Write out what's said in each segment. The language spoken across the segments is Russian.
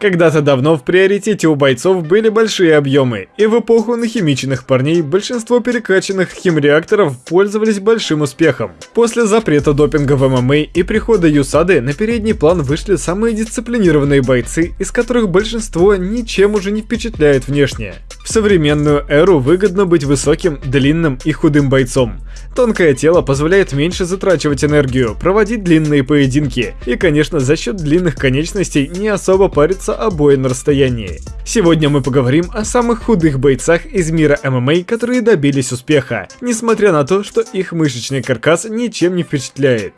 Когда-то давно в приоритете у бойцов были большие объемы, и в эпоху нахимиченных парней большинство перекачанных химреакторов пользовались большим успехом. После запрета допинга в ММА и прихода Юсады на передний план вышли самые дисциплинированные бойцы, из которых большинство ничем уже не впечатляет внешне. В современную эру выгодно быть высоким, длинным и худым бойцом. Тонкое тело позволяет меньше затрачивать энергию, проводить длинные поединки и, конечно, за счет длинных конечностей не особо париться о бое на расстоянии. Сегодня мы поговорим о самых худых бойцах из мира ММА, которые добились успеха, несмотря на то, что их мышечный каркас ничем не впечатляет.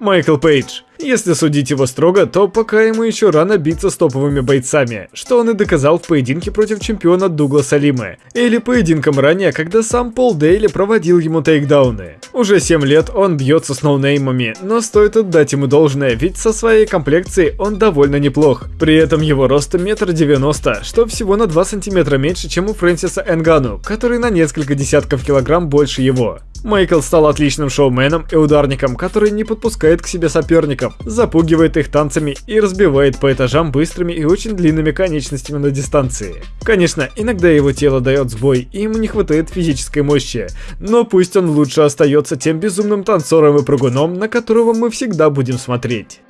Майкл Пейдж если судить его строго, то пока ему еще рано биться с топовыми бойцами, что он и доказал в поединке против чемпиона Дугласа Лимы, или поединком ранее, когда сам Пол Дейли проводил ему тейкдауны. Уже 7 лет он бьется с ноунеймами, но стоит отдать ему должное, ведь со своей комплекцией он довольно неплох. При этом его рост метр девяносто, что всего на 2 сантиметра меньше, чем у Фрэнсиса Энгану, который на несколько десятков килограмм больше его. Майкл стал отличным шоуменом и ударником, который не подпускает к себе соперников, запугивает их танцами и разбивает по этажам быстрыми и очень длинными конечностями на дистанции. Конечно, иногда его тело дает сбой и ему не хватает физической мощи, но пусть он лучше остается тем безумным танцором и прыгуном, на которого мы всегда будем смотреть.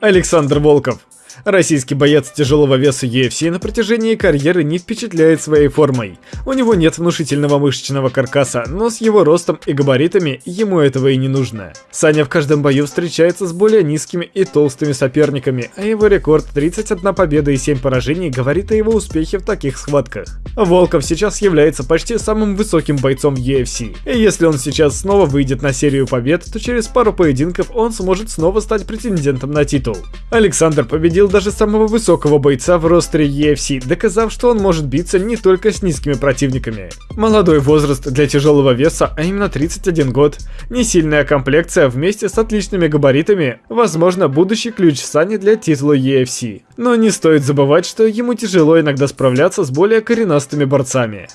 Александр Волков Российский боец тяжелого веса UFC на протяжении карьеры не впечатляет своей формой. У него нет внушительного мышечного каркаса, но с его ростом и габаритами ему этого и не нужно. Саня в каждом бою встречается с более низкими и толстыми соперниками, а его рекорд 31 победа и 7 поражений говорит о его успехе в таких схватках. Волков сейчас является почти самым высоким бойцом в UFC, и если он сейчас снова выйдет на серию побед, то через пару поединков он сможет снова стать претендентом на титул. Александр победил даже самого высокого бойца в ростере EFC, доказав, что он может биться не только с низкими противниками. Молодой возраст для тяжелого веса, а именно 31 год, не сильная комплекция вместе с отличными габаритами, возможно, будущий ключ Сани для титула EFC. Но не стоит забывать, что ему тяжело иногда справляться с более коренастыми борцами.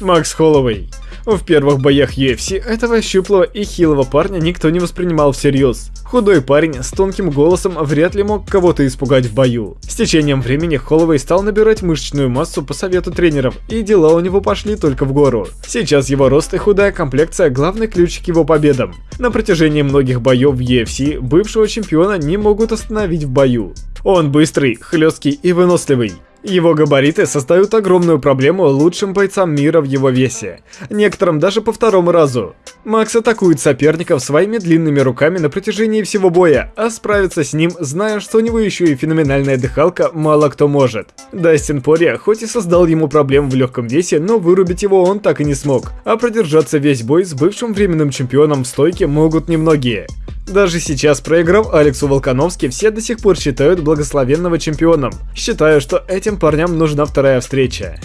Макс Холлоуэй в первых боях UFC этого щуплого и хилого парня никто не воспринимал всерьез. Худой парень с тонким голосом вряд ли мог кого-то испугать в бою. С течением времени Холловей стал набирать мышечную массу по совету тренеров, и дела у него пошли только в гору. Сейчас его рост и худая комплекция – главный ключ к его победам. На протяжении многих боев в UFC бывшего чемпиона не могут остановить в бою. Он быстрый, хлесткий и выносливый. Его габариты создают огромную проблему лучшим бойцам мира в его весе, некоторым даже по второму разу. Макс атакует соперников своими длинными руками на протяжении всего боя, а справиться с ним, зная, что у него еще и феноменальная дыхалка, мало кто может. Дастин Пория хоть и создал ему проблем в легком весе, но вырубить его он так и не смог, а продержаться весь бой с бывшим временным чемпионом в стойке могут немногие. Даже сейчас, проиграв Алексу Волконовски, все до сих пор считают благословенного чемпионом. Считаю, что этим парням нужна вторая встреча.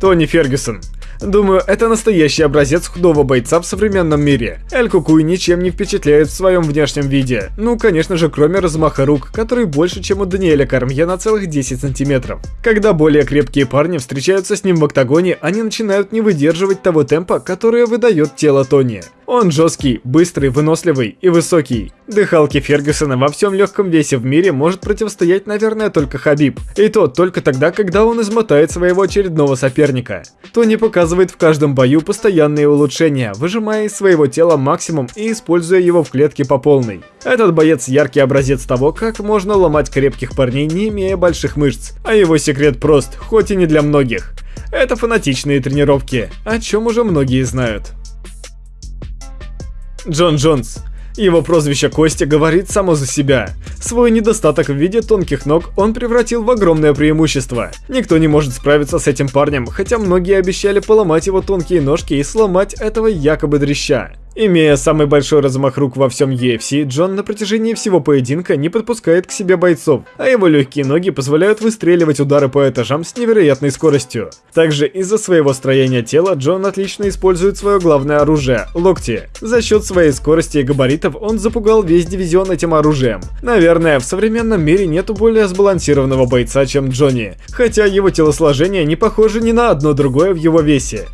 Тони Фергюсон Думаю, это настоящий образец худого бойца в современном мире. Эль Кукуй ничем не впечатляет в своем внешнем виде. Ну, конечно же, кроме размаха рук, который больше, чем у Даниэля Кармье на целых 10 сантиметров. Когда более крепкие парни встречаются с ним в октагоне, они начинают не выдерживать того темпа, которое выдает тело Тони. Он жесткий, быстрый, выносливый и высокий. Дыхалки Фергюсона во всем легком весе в мире может противостоять, наверное, только Хабиб. И то только тогда, когда он измотает своего очередного соперника. Тони показывает в каждом бою постоянные улучшения, выжимая из своего тела максимум и используя его в клетке по полной. Этот боец яркий образец того, как можно ломать крепких парней, не имея больших мышц. А его секрет прост, хоть и не для многих. Это фанатичные тренировки, о чем уже многие знают. Джон Джонс. Его прозвище Костя говорит само за себя. Свой недостаток в виде тонких ног он превратил в огромное преимущество. Никто не может справиться с этим парнем, хотя многие обещали поломать его тонкие ножки и сломать этого якобы дрища. Имея самый большой размах рук во всем UFC, Джон на протяжении всего поединка не подпускает к себе бойцов, а его легкие ноги позволяют выстреливать удары по этажам с невероятной скоростью. Также из-за своего строения тела Джон отлично использует свое главное оружие – локти. За счет своей скорости и габаритов он запугал весь дивизион этим оружием. Наверное, в современном мире нету более сбалансированного бойца, чем Джонни, хотя его телосложение не похоже ни на одно другое в его весе.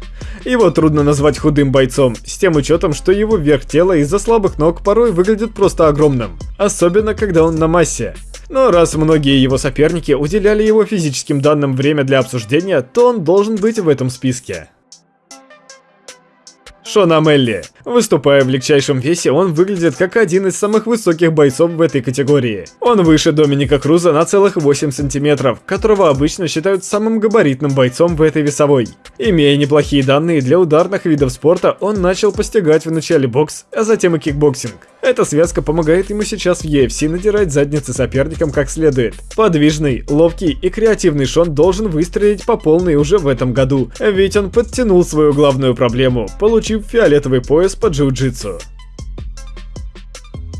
Его трудно назвать худым бойцом, с тем учетом, что его верх тела из-за слабых ног порой выглядит просто огромным. Особенно, когда он на массе. Но раз многие его соперники уделяли его физическим данным время для обсуждения, то он должен быть в этом списке. Шон О'Мэлли. Выступая в легчайшем весе, он выглядит как один из самых высоких бойцов в этой категории. Он выше Доминика Круза на целых 8 сантиметров, которого обычно считают самым габаритным бойцом в этой весовой. Имея неплохие данные для ударных видов спорта, он начал постигать вначале бокс, а затем и кикбоксинг. Эта связка помогает ему сейчас в UFC надирать задницы соперникам как следует. Подвижный, ловкий и креативный Шон должен выстрелить по полной уже в этом году, ведь он подтянул свою главную проблему, получив фиолетовый пояс по джиу-джитсу.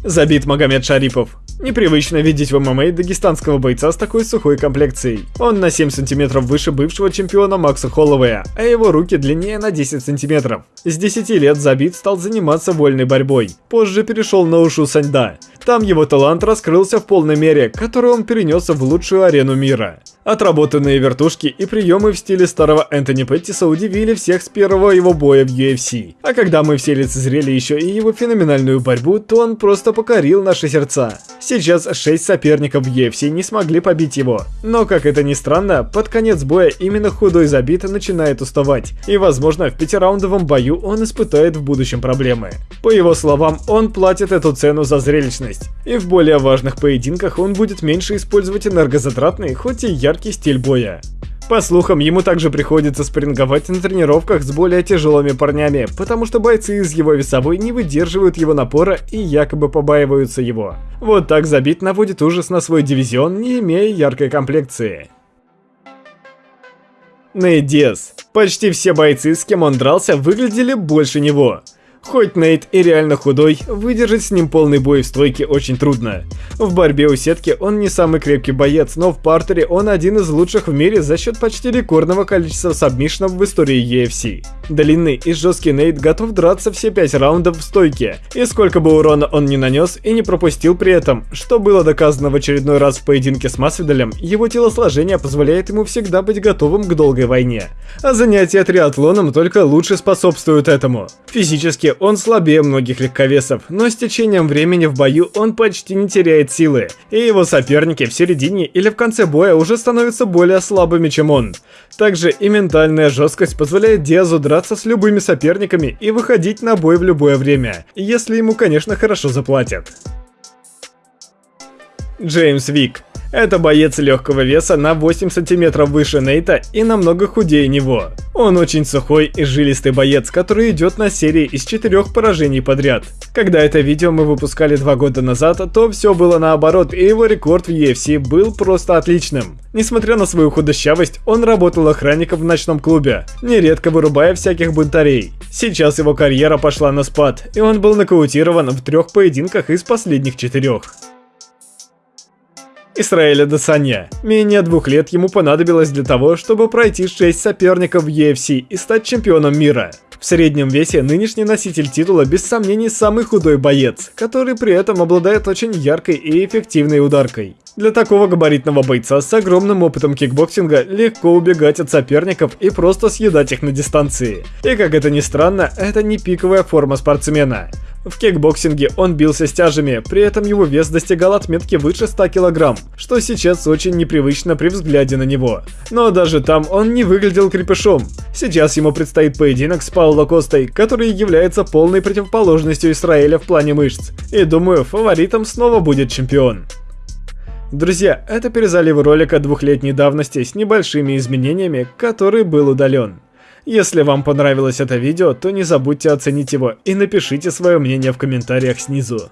Забит Магомед Шарипов. Непривычно видеть в ММА дагестанского бойца с такой сухой комплекцией. Он на 7 сантиметров выше бывшего чемпиона Макса Холлоуэя, а его руки длиннее на 10 сантиметров. С 10 лет Забит стал заниматься вольной борьбой. Позже перешел на Ушу Саньда. Там его талант раскрылся в полной мере, который он перенес в лучшую арену мира. Отработанные вертушки и приемы в стиле старого Энтони Петтиса удивили всех с первого его боя в UFC. А когда мы все лицезрели еще и его феноменальную борьбу, то он просто покорил наши сердца. Сейчас 6 соперников в UFC не смогли побить его. Но, как это ни странно, под конец боя именно худой забит начинает уставать. И, возможно, в пятираундовом бою он испытает в будущем проблемы. По его словам, он платит эту цену за зрелищность. И в более важных поединках он будет меньше использовать энергозатратный, хоть и яркий стиль боя. По слухам, ему также приходится спринговать на тренировках с более тяжелыми парнями, потому что бойцы из его весовой не выдерживают его напора и якобы побаиваются его. Вот так забит наводит ужас на свой дивизион, не имея яркой комплекции. Нейт Диас. Почти все бойцы, с кем он дрался, выглядели больше него. Хоть Нейт и реально худой, выдержать с ним полный бой в стойке очень трудно. В борьбе у сетки он не самый крепкий боец, но в партере он один из лучших в мире за счет почти рекордного количества сабмишнов в истории UFC. Длинный и жесткий Нейт готов драться все 5 раундов в стойке, и сколько бы урона он не нанес и не пропустил при этом, что было доказано в очередной раз в поединке с Масвидалем, его телосложение позволяет ему всегда быть готовым к долгой войне. А занятия триатлоном только лучше способствуют этому. Физически он слабее многих легковесов, но с течением времени в бою он почти не теряет силы, и его соперники в середине или в конце боя уже становятся более слабыми, чем он. Также и ментальная жесткость позволяет Диазу драться с любыми соперниками и выходить на бой в любое время, если ему, конечно, хорошо заплатят. Джеймс Вик это боец легкого веса на 8 сантиметров выше Нейта и намного худее него. Он очень сухой и жилистый боец, который идет на серии из четырех поражений подряд. Когда это видео мы выпускали два года назад, то все было наоборот, и его рекорд в UFC был просто отличным. Несмотря на свою худощавость, он работал охранником в ночном клубе, нередко вырубая всяких бунтарей. Сейчас его карьера пошла на спад, и он был нокаутирован в трех поединках из последних четырех. Исраэль Адесанья. Менее двух лет ему понадобилось для того, чтобы пройти 6 соперников в UFC и стать чемпионом мира. В среднем весе нынешний носитель титула без сомнений самый худой боец, который при этом обладает очень яркой и эффективной ударкой. Для такого габаритного бойца с огромным опытом кикбоксинга легко убегать от соперников и просто съедать их на дистанции. И как это ни странно, это не пиковая форма спортсмена. В кикбоксинге он бился с тяжами, при этом его вес достигал отметки выше 100 кг, что сейчас очень непривычно при взгляде на него. Но даже там он не выглядел крепышом. Сейчас ему предстоит поединок с Пауло Костой, который является полной противоположностью Израиля в плане мышц. И думаю, фаворитом снова будет чемпион. Друзья, это перезалив ролика двухлетней давности с небольшими изменениями, который был удален. Если вам понравилось это видео, то не забудьте оценить его и напишите свое мнение в комментариях снизу.